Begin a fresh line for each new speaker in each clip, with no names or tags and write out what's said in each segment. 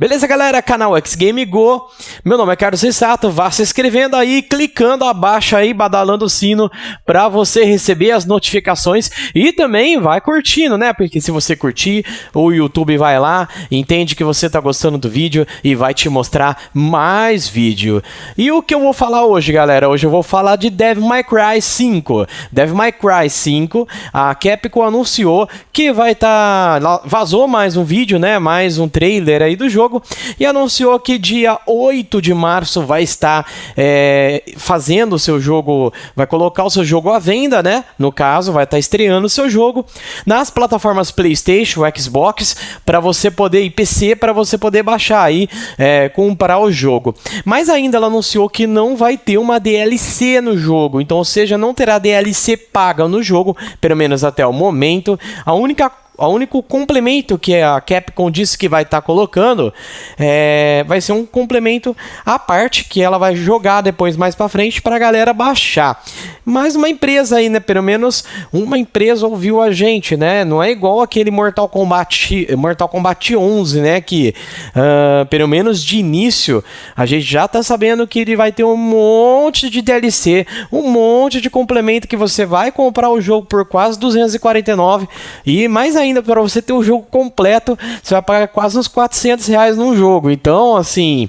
Beleza, galera? Canal X Game Go. Meu nome é Carlos Rissato. Vá se inscrevendo aí, clicando abaixo aí, badalando o sino para você receber as notificações e também vai curtindo, né? Porque se você curtir, o YouTube vai lá, entende que você tá gostando do vídeo e vai te mostrar mais vídeo. E o que eu vou falar hoje, galera? Hoje eu vou falar de Devil May Cry 5. Devil May Cry 5, a Capcom anunciou que vai estar tá... vazou mais um vídeo, né? Mais um trailer aí do jogo jogo e anunciou que dia 8 de março vai estar é, fazendo o seu jogo, vai colocar o seu jogo à venda, né? No caso, vai estar estreando o seu jogo nas plataformas PlayStation, Xbox, para você poder e PC para você poder baixar aí, é, comprar o jogo. Mas ainda ela anunciou que não vai ter uma DLC no jogo, então, ou seja, não terá DLC paga no jogo, pelo menos até o momento. A única o único complemento que a Capcom disse que vai estar tá colocando é, vai ser um complemento à parte que ela vai jogar depois mais para frente para a galera baixar. Mas uma empresa aí, né? Pelo menos uma empresa ouviu a gente, né? Não é igual aquele Mortal Kombat, Mortal Kombat 11, né? Que uh, pelo menos de início a gente já tá sabendo que ele vai ter um monte de DLC, um monte de complemento que você vai comprar o jogo por quase 249 e mais ainda ainda para você ter o jogo completo, você vai pagar quase uns 400 reais num jogo. Então, assim,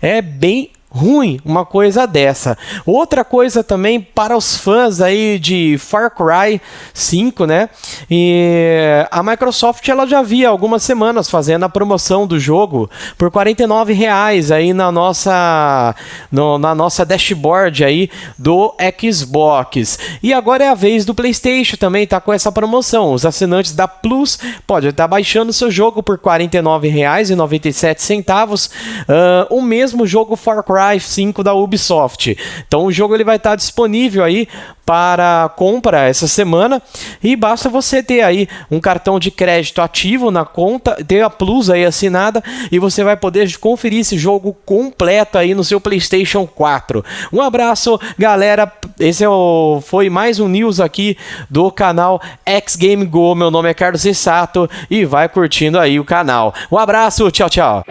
é bem ruim uma coisa dessa. Outra coisa também para os fãs aí de Far Cry 5, né? E a Microsoft ela já havia algumas semanas fazendo a promoção do jogo por 49 reais aí na nossa no, na nossa dashboard aí do Xbox. E agora é a vez do PlayStation também tá com essa promoção. Os assinantes da Plus podem estar baixando seu jogo por R$ 49,97 uh, o mesmo jogo Far Cry Cry 5 da Ubisoft. Então o jogo ele vai estar disponível aí para compra essa semana e basta você ter aí um cartão de crédito ativo na conta, ter a Plus aí assinada e você vai poder conferir esse jogo completo aí no seu PlayStation 4. Um abraço, galera. Esse é o, foi mais um news aqui do canal X Game Go. Meu nome é Carlos Sato e vai curtindo aí o canal. Um abraço, tchau, tchau.